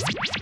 Thank you.